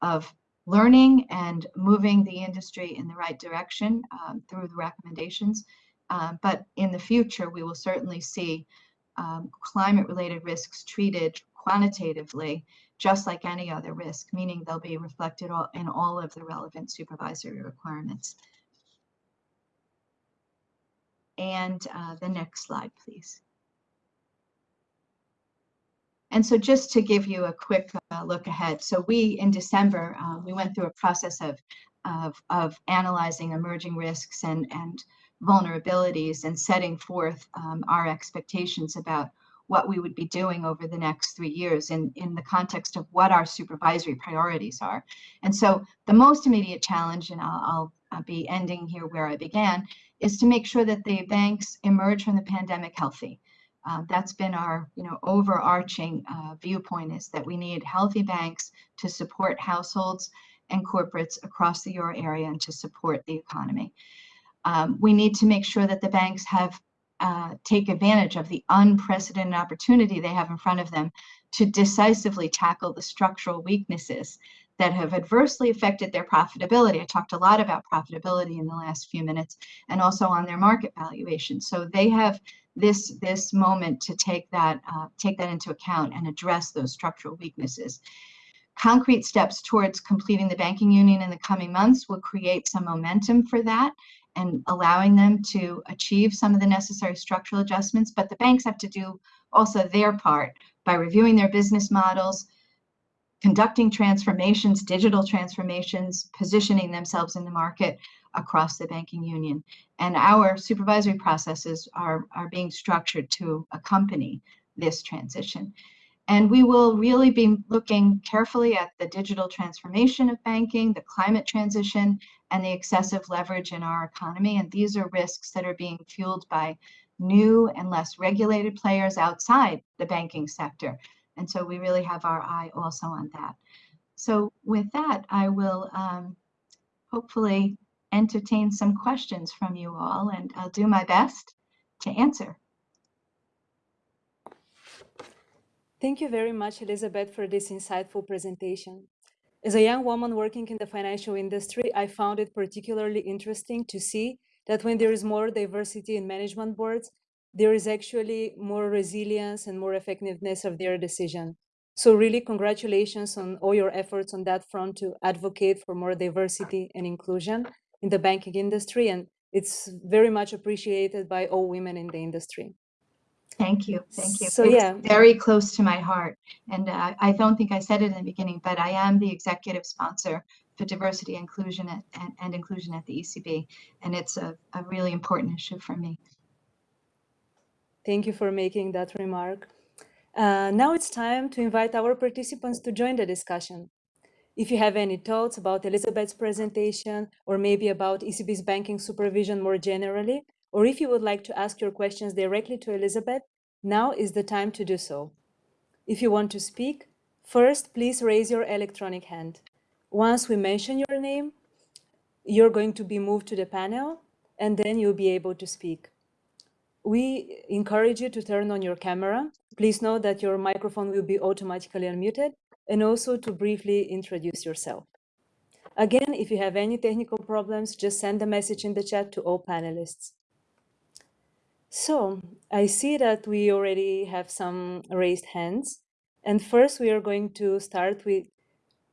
of learning and moving the industry in the right direction um, through the recommendations. Um, but in the future, we will certainly see um, climate-related risks treated quantitatively just like any other risk, meaning they'll be reflected all, in all of the relevant supervisory requirements. And uh, the next slide, please. And so just to give you a quick uh, look ahead, so we, in December, uh, we went through a process of, of, of analyzing emerging risks and, and vulnerabilities and setting forth um, our expectations about what we would be doing over the next three years in, in the context of what our supervisory priorities are. And so the most immediate challenge, and I'll, I'll, be ending here where I began, is to make sure that the banks emerge from the pandemic healthy. Uh, that's been our you know overarching uh, viewpoint is that we need healthy banks to support households and corporates across the euro area and to support the economy. Um, we need to make sure that the banks have uh, take advantage of the unprecedented opportunity they have in front of them to decisively tackle the structural weaknesses that have adversely affected their profitability. I talked a lot about profitability in the last few minutes and also on their market valuation. So they have this this moment to take that uh, take that into account and address those structural weaknesses. Concrete steps towards completing the banking union in the coming months will create some momentum for that and allowing them to achieve some of the necessary structural adjustments. But the banks have to do also their part by reviewing their business models, conducting transformations, digital transformations, positioning themselves in the market across the banking union. And our supervisory processes are, are being structured to accompany this transition. And we will really be looking carefully at the digital transformation of banking, the climate transition, and the excessive leverage in our economy. And these are risks that are being fueled by new and less regulated players outside the banking sector. And so we really have our eye also on that. So with that, I will um, hopefully entertain some questions from you all, and I'll do my best to answer. Thank you very much, Elizabeth, for this insightful presentation. As a young woman working in the financial industry, I found it particularly interesting to see that when there is more diversity in management boards, there is actually more resilience and more effectiveness of their decision. So really congratulations on all your efforts on that front to advocate for more diversity and inclusion in the banking industry. And it's very much appreciated by all women in the industry. Thank you. Thank you. So it's yeah, very close to my heart. And uh, I don't think I said it in the beginning, but I am the executive sponsor for diversity inclusion at, and, and inclusion at the ECB. And it's a, a really important issue for me. thank you for making that remark. Uh, now it's time to invite our participants to join the discussion. If you have any thoughts about Elizabeth's presentation or maybe about ECB's banking supervision more generally, or if you would like to ask your questions directly to Elizabeth, now is the time to do so. If you want to speak, first, please raise your electronic hand. Once we mention your name, you're going to be moved to the panel, and then you'll be able to speak. We encourage you to turn on your camera. Please note that your microphone will be automatically unmuted, and also to briefly introduce yourself. Again, if you have any technical problems, just send a message in the chat to all panelists. So I see that we already have some raised hands. And first we are going to start with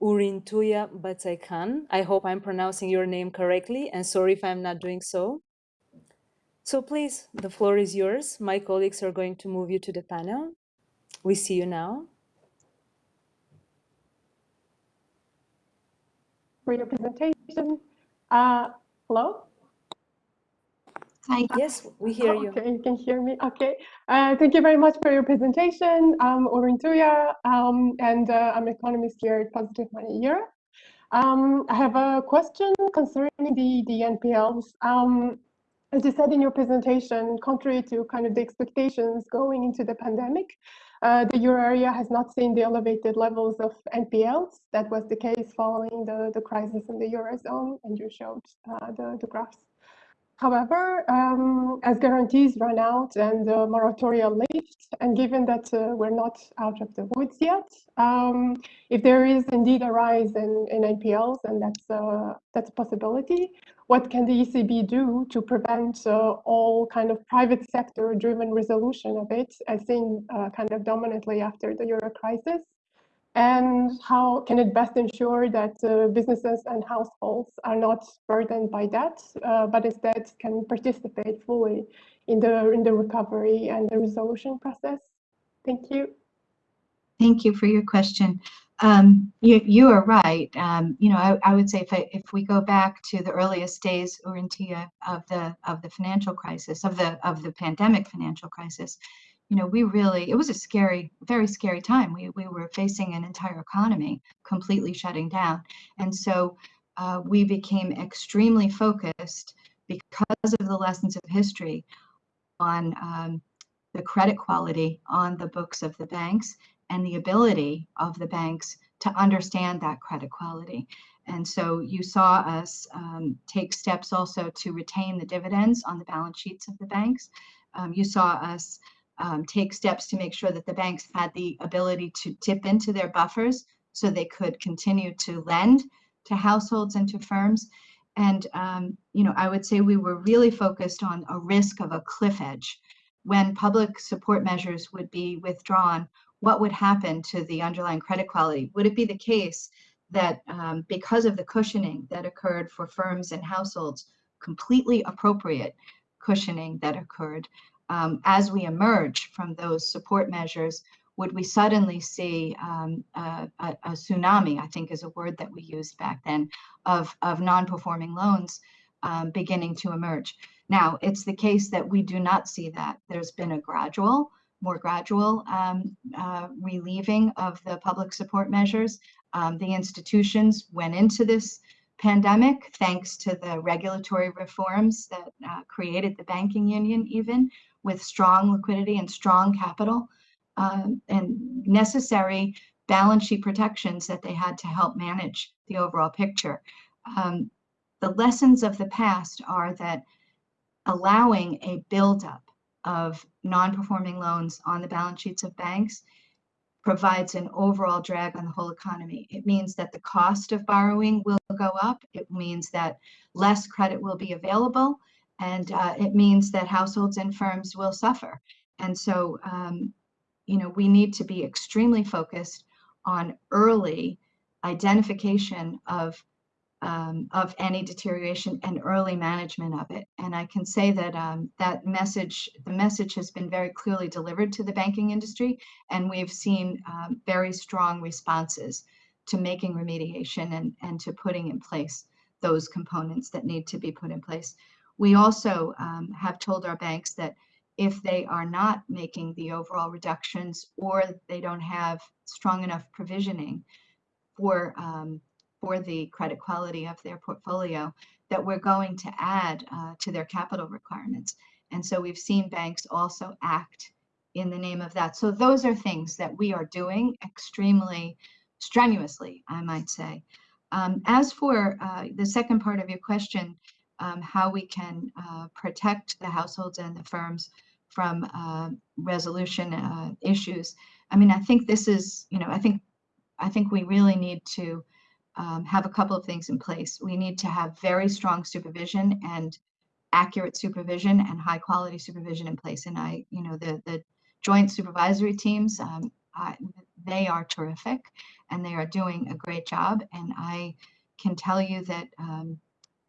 Urintuya Batsaikhan. I hope I'm pronouncing your name correctly and sorry if I'm not doing so. So please, the floor is yours. My colleagues are going to move you to the panel. We see you now. For your presentation. Uh, hello? Hi. Yes, we hear you. Okay, you can hear me. Okay. Uh, thank you very much for your presentation. I'm Orintuya, um, and uh, I'm an economist here at Positive Money Europe. Um, I have a question concerning the, the NPLs. Um, as you said in your presentation, contrary to kind of the expectations going into the pandemic, uh, the euro area has not seen the elevated levels of NPLs. That was the case following the, the crisis in the eurozone, and you showed uh, the, the graphs. However, um, as guarantees run out and the moratoria lift, and given that uh, we're not out of the woods yet, um, if there is indeed a rise in, in NPLs, and that's, uh, that's a possibility, what can the ECB do to prevent uh, all kind of private sector driven resolution of it, as seen uh, kind of dominantly after the euro crisis? And how can it best ensure that uh, businesses and households are not burdened by debt, uh, but instead can participate fully in the in the recovery and the resolution process? Thank you. Thank you for your question. Um, you, you are right. Um, you know, I, I would say if, I, if we go back to the earliest days, Urintia, of the of the financial crisis, of the of the pandemic financial crisis, you know, we really, it was a scary, very scary time. We, we were facing an entire economy completely shutting down. And so uh, we became extremely focused because of the lessons of history on um, the credit quality on the books of the banks and the ability of the banks to understand that credit quality. And so you saw us um, take steps also to retain the dividends on the balance sheets of the banks. Um, you saw us um, take steps to make sure that the banks had the ability to dip into their buffers so they could continue to lend to households and to firms. And, um, you know, I would say we were really focused on a risk of a cliff edge. When public support measures would be withdrawn, what would happen to the underlying credit quality? Would it be the case that um, because of the cushioning that occurred for firms and households, completely appropriate cushioning that occurred, um, as we emerge from those support measures, would we suddenly see um, a, a, a, tsunami, I think is a word that we used back then, of, of non-performing loans um, beginning to emerge. Now, it's the case that we do not see that. There's been a gradual, more gradual um, uh, relieving of the public support measures. Um, the institutions went into this pandemic thanks to the regulatory reforms that uh, created the banking union even with strong liquidity and strong capital um, and necessary balance sheet protections that they had to help manage the overall picture. Um, the lessons of the past are that allowing a buildup of non-performing loans on the balance sheets of banks provides an overall drag on the whole economy. It means that the cost of borrowing will go up. It means that less credit will be available. And uh, it means that households and firms will suffer. And so um, you know, we need to be extremely focused on early identification of um, of any deterioration and early management of it. And I can say that um, that message, the message has been very clearly delivered to the banking industry, and we've seen um, very strong responses to making remediation and, and to putting in place those components that need to be put in place. We also um, have told our banks that if they are not making the overall reductions or they don't have strong enough provisioning for um, for the credit quality of their portfolio that we're going to add uh, to their capital requirements. And so we've seen banks also act in the name of that. So those are things that we are doing extremely strenuously, I might say. Um, as for uh, the second part of your question, um, how we can uh, protect the households and the firms from uh, resolution uh, issues. I mean, I think this is, you know, I think, I think we really need to um, have a couple of things in place. We need to have very strong supervision and accurate supervision and high quality supervision in place. And I, you know, the the joint supervisory teams, um, I, they are terrific, and they are doing a great job. And I can tell you that um,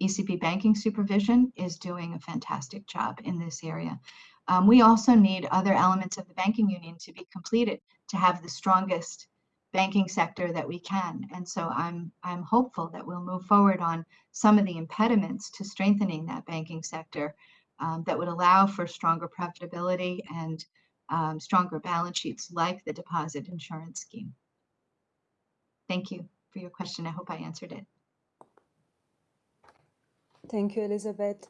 ECB banking supervision is doing a fantastic job in this area. Um, we also need other elements of the banking union to be completed to have the strongest banking sector that we can. And so I'm, I'm hopeful that we'll move forward on some of the impediments to strengthening that banking sector um, that would allow for stronger profitability and um, stronger balance sheets like the deposit insurance scheme. Thank you for your question. I hope I answered it. Thank you, Elizabeth.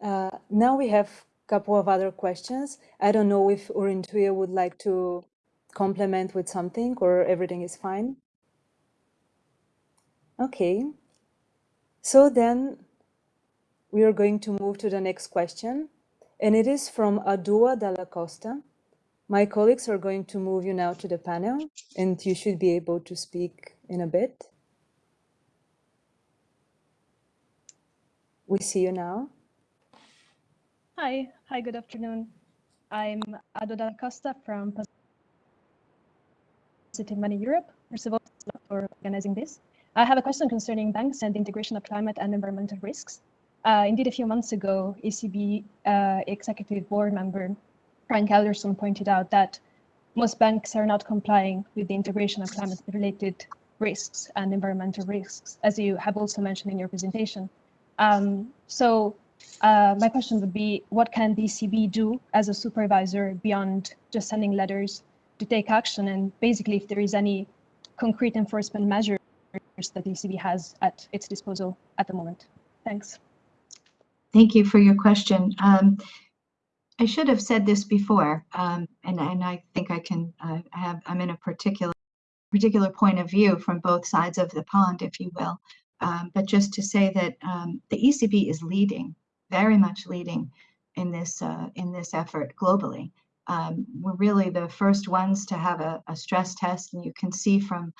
Uh, now we have a couple of other questions. I don't know if Urintuya would like to complement with something or everything is fine. Okay. So then we are going to move to the next question. And it is from Adua Dalla Costa. My colleagues are going to move you now to the panel and you should be able to speak in a bit. We see you now. Hi, hi, good afternoon. I'm Adoda Costa from Positive Money Europe. First of all, for organizing this. I have a question concerning banks and the integration of climate and environmental risks. Uh, indeed, a few months ago, ECB uh, Executive Board member Frank Elderson pointed out that most banks are not complying with the integration of climate-related risks and environmental risks, as you have also mentioned in your presentation. Um, so uh, my question would be, what can the ECB do as a supervisor beyond just sending letters to take action? And basically, if there is any concrete enforcement measures that the ECB has at its disposal at the moment. Thanks. Thank you for your question. Um, I should have said this before, um, and, and I think I can uh, have, I'm in a particular particular point of view from both sides of the pond, if you will. Um, but just to say that um, the ECB is leading very much leading in this uh, in this effort globally. Um, we're really the first ones to have a, a, stress test, and you can see from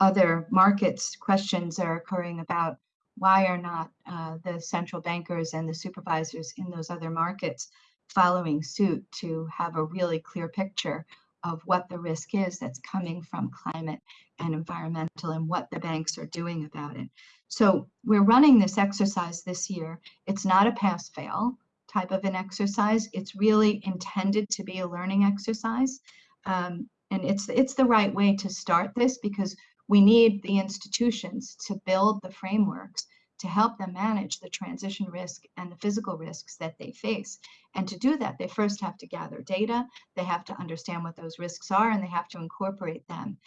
other markets, questions are occurring about why are not uh, the central bankers and the supervisors in those other markets following suit to have a really clear picture of what the risk is that's coming from climate and environmental and what the banks are doing about it. So we're running this exercise this year. It's not a pass fail type of an exercise. It's really intended to be a learning exercise. Um, and it's, it's the right way to start this because we need the institutions to build the frameworks to help them manage the transition risk and the physical risks that they face. And to do that, they first have to gather data, they have to understand what those risks are, and they have to incorporate them.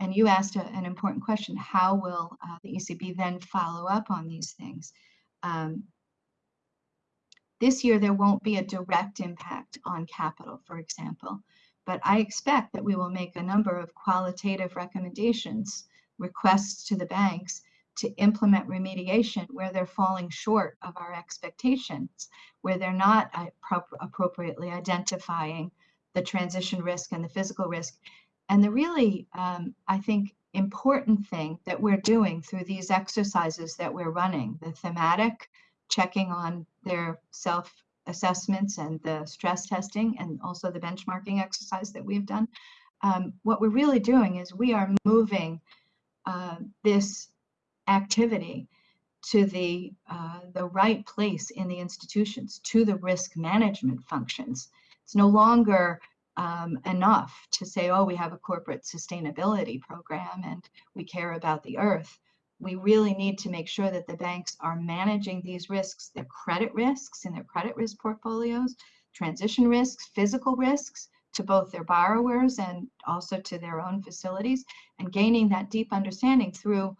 And you asked a, an important question, how will uh, the ECB then follow up on these things? Um, this year, there won't be a direct impact on capital, for example, but I expect that we will make a number of qualitative recommendations, requests to the banks to implement remediation where they're falling short of our expectations, where they're not uh, appropriately identifying the transition risk and the physical risk. And the really, um, I think, important thing that we're doing through these exercises that we're running, the thematic, checking on their self assessments and the stress testing and also the benchmarking exercise that we've done. Um, what we're really doing is we are moving uh, this activity to the uh, the right place in the institutions, to the risk management functions. It's no longer um, enough to say, oh, we have a corporate sustainability program and we care about the earth. We really need to make sure that the banks are managing these risks, their credit risks in their credit risk portfolios, transition risks, physical risks to both their borrowers and also to their own facilities, and gaining that deep understanding through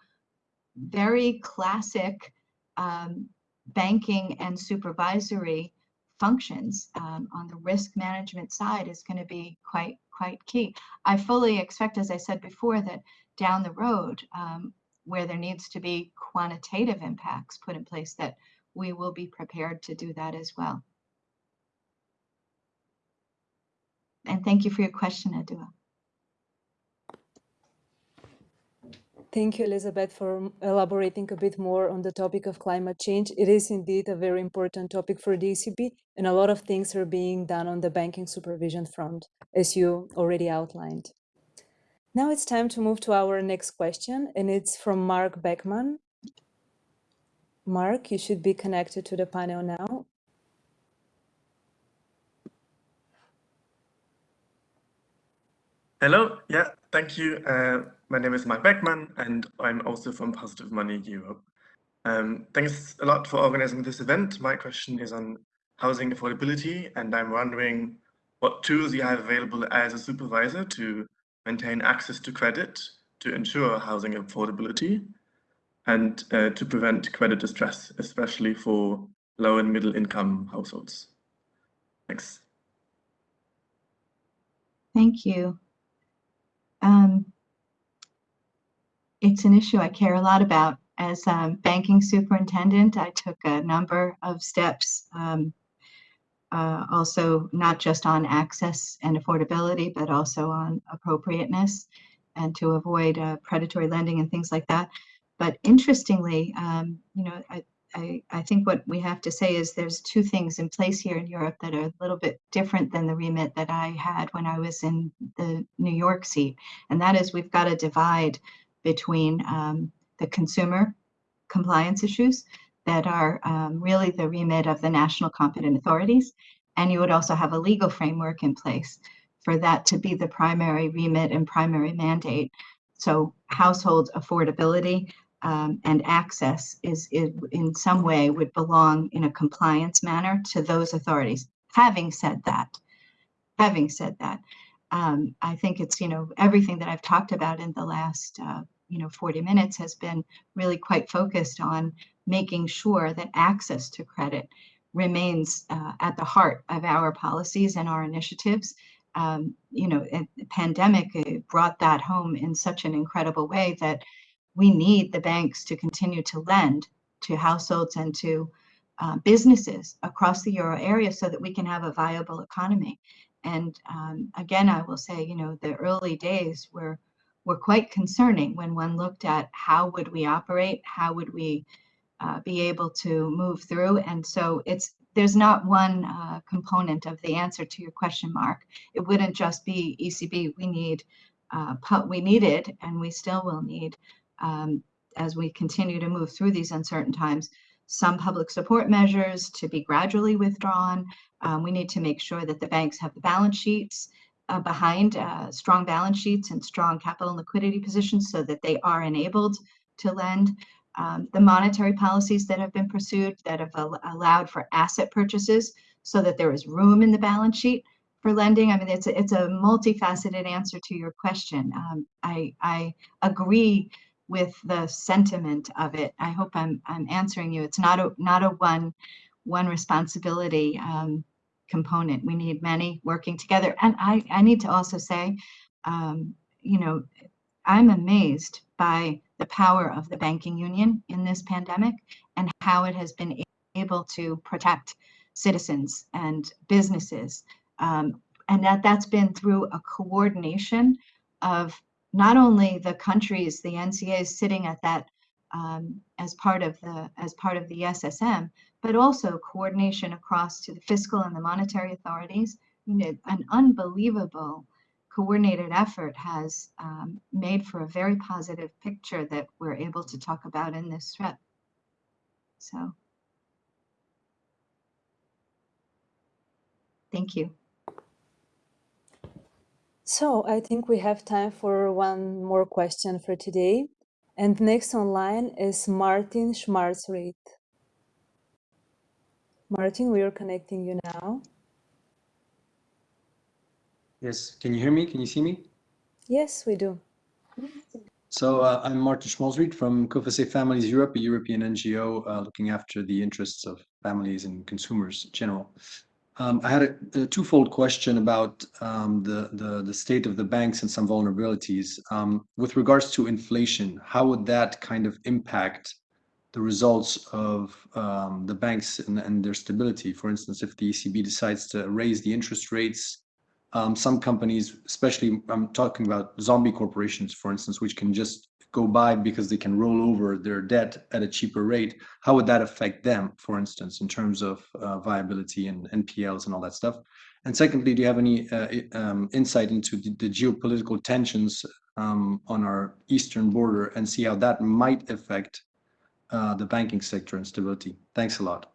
very classic um, banking and supervisory functions um, on the risk management side is going to be quite quite key. I fully expect, as I said before, that down the road, um, where there needs to be quantitative impacts put in place, that we will be prepared to do that as well. And thank you for your question, Adua. Thank you, Elizabeth, for elaborating a bit more on the topic of climate change. It is indeed a very important topic for the ECB, and a lot of things are being done on the banking supervision front, as you already outlined. Now it's time to move to our next question, and it's from Mark Beckman. Mark, you should be connected to the panel now. Hello, yeah, thank you. Uh, my name is Mark Beckman, and I'm also from Positive Money Europe. Um, thanks a lot for organizing this event. My question is on housing affordability, and I'm wondering what tools you have available as a supervisor to maintain access to credit to ensure housing affordability and uh, to prevent credit distress, especially for low and middle income households. Thanks. Thank you. Um, it's an issue I care a lot about. As um, banking superintendent, I took a number of steps, um, uh, also not just on access and affordability, but also on appropriateness and to avoid uh, predatory lending and things like that. But interestingly, um, you know, I, I, I, think what we have to say is there's two things in place here in Europe that are a little bit different than the remit that I had when I was in the New York seat. And that is we've got to divide between um, the consumer compliance issues that are um, really the remit of the national competent authorities. And you would also have a legal framework in place for that to be the primary remit and primary mandate. So household affordability um, and access is, is in some way would belong in a compliance manner to those authorities. Having said that, having said that, um, I think it's, you know, everything that I've talked about in the last, uh, you know, 40 minutes has been really quite focused on making sure that access to credit remains uh, at the heart of our policies and our initiatives. Um, you know, the pandemic brought that home in such an incredible way that we need the banks to continue to lend to households and to uh, businesses across the euro area so that we can have a viable economy. And um, again, I will say, you know, the early days were were quite concerning when one looked at how would we operate, how would we uh, be able to move through. And so it's there's not one uh, component of the answer to your question, Mark. It wouldn't just be ECB. We need uh, we needed and we still will need um, as we continue to move through these uncertain times some public support measures to be gradually withdrawn. Um, we need to make sure that the banks have the balance sheets uh, behind uh, strong balance sheets and strong capital and liquidity positions so that they are enabled to lend. Um, the monetary policies that have been pursued that have al allowed for asset purchases so that there is room in the balance sheet for lending. I mean, it's a, it's a multifaceted answer to your question. Um, I, I agree with the sentiment of it. I hope I'm I'm answering you. It's not a not a one one responsibility um, component. We need many working together. And I I need to also say, um, you know, I'm amazed by the power of the banking union in this pandemic and how it has been able to protect citizens and businesses. Um, and that that's been through a coordination of not only the countries, the NCAs sitting at that um, as part of the as part of the SSM, but also coordination across to the fiscal and the monetary authorities. You know, an unbelievable coordinated effort has um, made for a very positive picture that we're able to talk about in this threat. So, thank you. So I think we have time for one more question for today. And next online is Martin Schmalzried. Martin, we are connecting you now. Yes, can you hear me? Can you see me? Yes, we do. So uh, I'm Martin Schmalzried from Coface Families Europe, a European NGO uh, looking after the interests of families and consumers in general. Um, I had a, a, twofold question about um, the, the, the state of the banks and some vulnerabilities. Um, with regards to inflation, how would that kind of impact the results of um, the banks and, and, their stability? For instance, if the ECB decides to raise the interest rates, um, some companies, especially I'm talking about zombie corporations, for instance, which can just go by because they can roll over their debt at a cheaper rate, how would that affect them, for instance, in terms of uh, viability and NPLs and all that stuff? And secondly, do you have any uh, um, insight into the, the geopolitical tensions um, on our eastern border and see how that might affect uh, the banking sector and stability? Thanks a lot.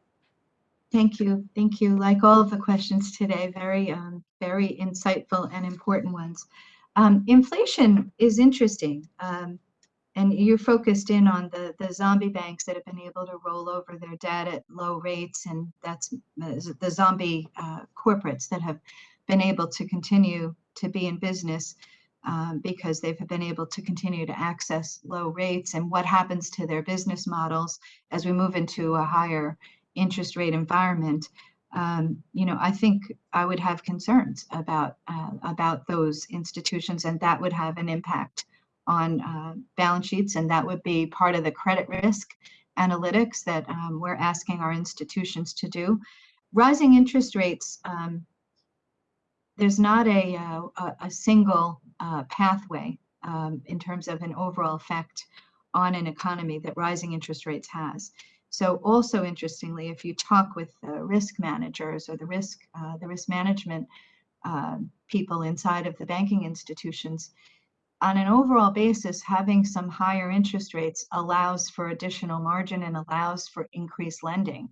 Thank you. Thank you. Like all of the questions today, very, um, very insightful and important ones. Um, inflation is interesting. Um, and you're focused in on the, the zombie banks that have been able to roll over their debt at low rates, and that's the zombie uh, corporates that have been able to continue to be in business um, because they've been able to continue to access low rates and what happens to their business models as we move into a higher interest rate environment. Um, you know, I think I would have concerns about uh, about those institutions, and that would have an impact on uh, balance sheets, and that would be part of the credit risk analytics that um, we're asking our institutions to do. Rising interest rates, um, there's not a, uh, a, a single uh, pathway um, in terms of an overall effect on an economy that rising interest rates has. So also interestingly, if you talk with the risk managers or the risk, uh, the risk management uh, people inside of the banking institutions, on an overall basis, having some higher interest rates allows for additional margin and allows for increased lending.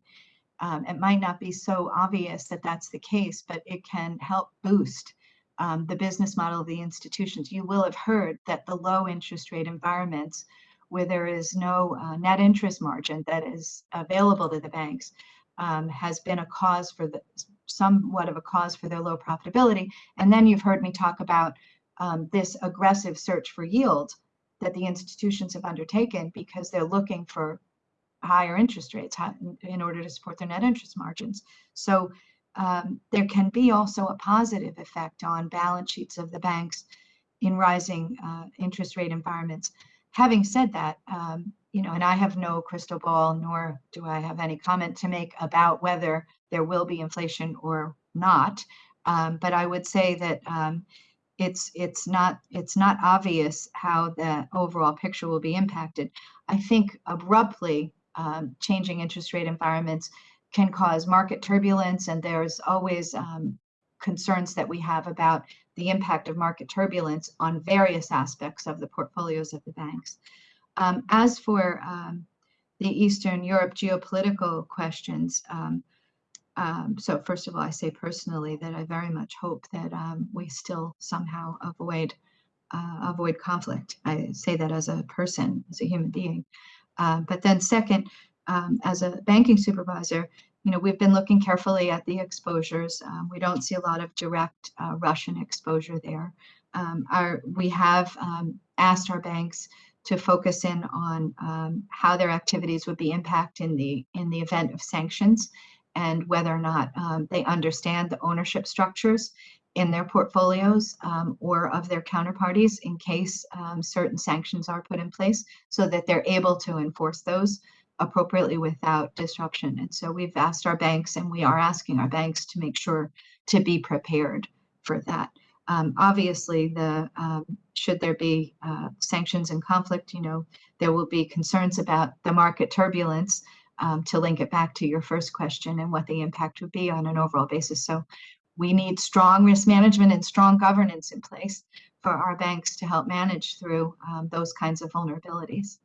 Um, it might not be so obvious that that's the case, but it can help boost um, the business model of the institutions. You will have heard that the low interest rate environments where there is no uh, net interest margin that is available to the banks um, has been a cause for the somewhat of a cause for their low profitability. And then you've heard me talk about um, this aggressive search for yield that the institutions have undertaken because they're looking for higher interest rates in order to support their net interest margins. So um, there can be also a positive effect on balance sheets of the banks in rising uh, interest rate environments. Having said that, um, you know, and I have no crystal ball, nor do I have any comment to make about whether there will be inflation or not. Um, but I would say that um, it's it's not it's not obvious how the overall picture will be impacted. I think abruptly um, changing interest rate environments can cause market turbulence, and there's always um, concerns that we have about the impact of market turbulence on various aspects of the portfolios of the banks. Um, as for um, the Eastern Europe geopolitical questions, um, so first of all, I say personally that I very much hope that um, we still somehow avoid uh, avoid conflict. I say that as a person, as a human being. Uh, but then second, um, as a banking supervisor, you know, we've been looking carefully at the exposures. Um, we don't see a lot of direct uh, Russian exposure there. Um, our, we have um, asked our banks to focus in on how their activities would be impacted in the in the event of sanctions and whether or not um, they understand the ownership structures in their portfolios um, or of their counterparties in case um, certain sanctions are put in place so that they're able to enforce those appropriately without disruption. And so we've asked our banks and we are asking our banks to make sure to be prepared for that. Um, obviously, the um, should there be uh, sanctions and conflict, you know, there will be concerns about the market turbulence um, to link it back to your first question and what the impact would be on an overall basis. So we need strong risk management and strong governance in place for our banks to help manage through um, those kinds of vulnerabilities.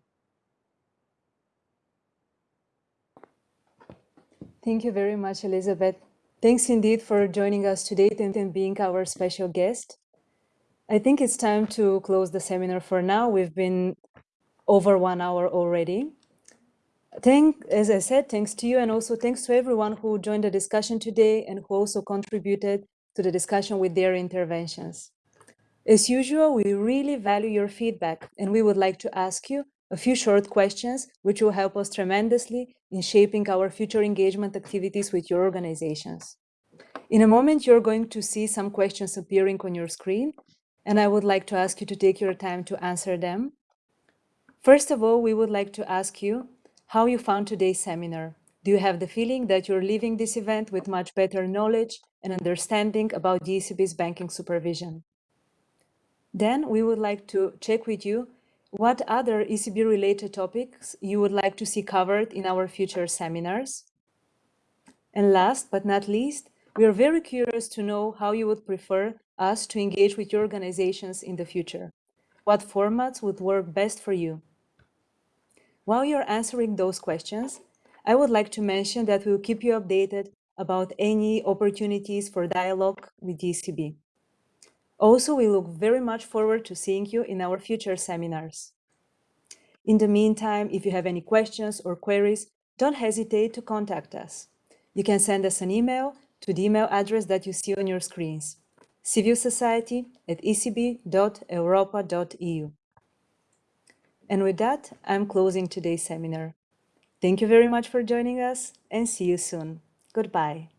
Thank you very much, Elizabeth. Thanks indeed for joining us today and being our special guest. I think it's time to close the seminar for now. We've been over one hour already. Thank, as I said, thanks to you and also thanks to everyone who joined the discussion today and who also contributed to the discussion with their interventions. As usual, we really value your feedback and we would like to ask you a few short questions which will help us tremendously in shaping our future engagement activities with your organizations. In a moment, you're going to see some questions appearing on your screen, and I would like to ask you to take your time to answer them. First of all, we would like to ask you how you found today's seminar. Do you have the feeling that you're leaving this event with much better knowledge and understanding about the ECB's banking supervision? Then we would like to check with you what other ECB-related topics you would like to see covered in our future seminars. And last but not least, we are very curious to know how you would prefer us to engage with your organizations in the future. What formats would work best for you? While you're answering those questions, I would like to mention that we'll keep you updated about any opportunities for dialogue with ECB. Also, we look very much forward to seeing you in our future seminars. In the meantime, if you have any questions or queries, don't hesitate to contact us. You can send us an email to the email address that you see on your screens, civilsociety at ecb.europa.eu. And with that, I'm closing today's seminar. Thank you very much for joining us and see you soon. Goodbye.